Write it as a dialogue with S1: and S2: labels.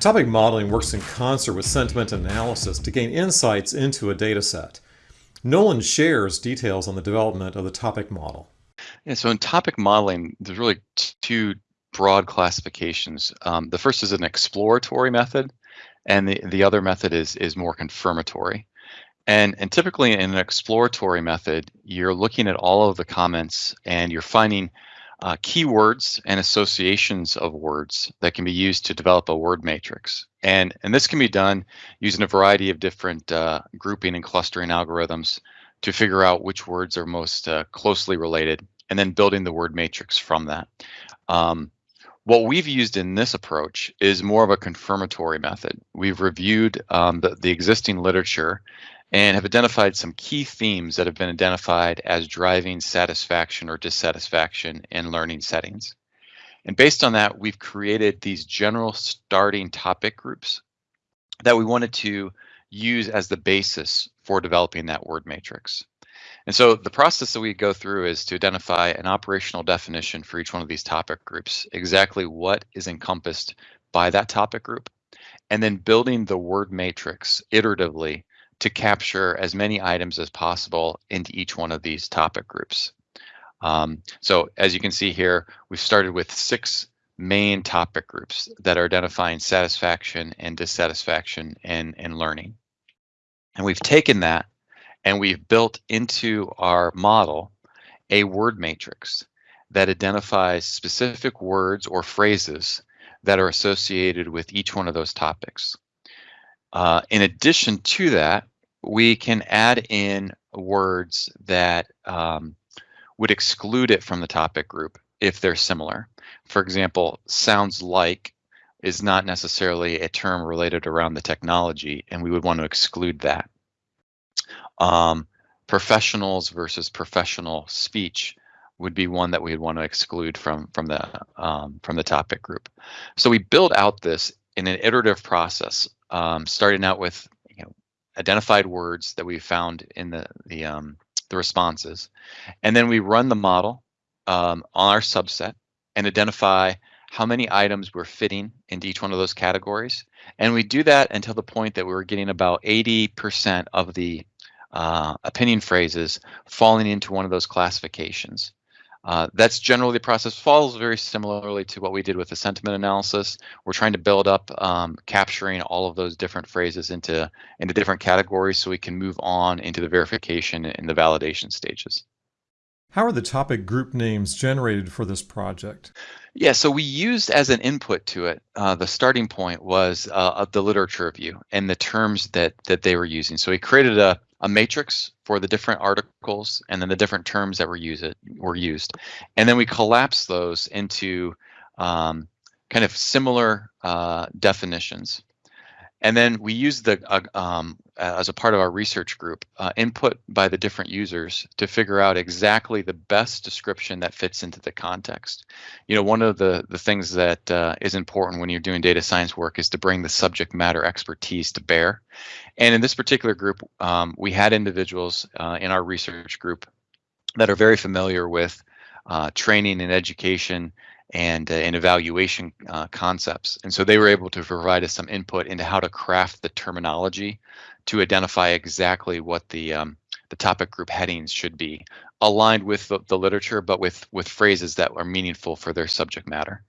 S1: Topic modeling works in concert with sentiment analysis to gain insights into a data set. Nolan shares details on the development of the topic model.
S2: Yeah, so in topic modeling, there's really two broad classifications. Um, the first is an exploratory method, and the, the other method is, is more confirmatory. And, and typically in an exploratory method, you're looking at all of the comments and you're finding uh, keywords and associations of words that can be used to develop a word matrix. And, and this can be done using a variety of different uh, grouping and clustering algorithms to figure out which words are most uh, closely related and then building the word matrix from that. Um, what we've used in this approach is more of a confirmatory method. We've reviewed um, the, the existing literature and have identified some key themes that have been identified as driving satisfaction or dissatisfaction in learning settings. And based on that, we've created these general starting topic groups that we wanted to use as the basis for developing that word matrix. And so the process that we go through is to identify an operational definition for each one of these topic groups, exactly what is encompassed by that topic group, and then building the word matrix iteratively to capture as many items as possible into each one of these topic groups. Um, so as you can see here, we've started with six main topic groups that are identifying satisfaction and dissatisfaction and, in learning. And we've taken that and we've built into our model a word matrix that identifies specific words or phrases that are associated with each one of those topics. Uh, in addition to that, we can add in words that um, would exclude it from the topic group if they're similar. For example, sounds like is not necessarily a term related around the technology, and we would want to exclude that. Um, professionals versus professional speech would be one that we would want to exclude from from the um, from the topic group. So we build out this in an iterative process, um, starting out with you know identified words that we found in the the um, the responses, and then we run the model um, on our subset and identify how many items we're fitting into each one of those categories. And we do that until the point that we are getting about 80% of the uh, opinion phrases falling into one of those classifications. Uh, that's generally the process follows very similarly to what we did with the sentiment analysis. We're trying to build up um, capturing all of those different phrases into into different categories so we can move on into the verification and the validation stages.
S1: How are the topic group names generated for this project?
S2: Yeah, so we used as an input to it, uh, the starting point was uh, the literature review and the terms that that they were using. So we created a, a matrix for the different articles and then the different terms that were, use it, were used. And then we collapse those into um, kind of similar uh, definitions. And then we use the, uh, um, as a part of our research group, uh, input by the different users to figure out exactly the best description that fits into the context. You know, one of the, the things that uh, is important when you're doing data science work is to bring the subject matter expertise to bear. And in this particular group, um, we had individuals uh, in our research group that are very familiar with uh, training and education and, uh, and evaluation uh, concepts. And so they were able to provide us some input into how to craft the terminology to identify exactly what the um, the topic group headings should be aligned with the, the literature, but with with phrases that are meaningful for their subject matter.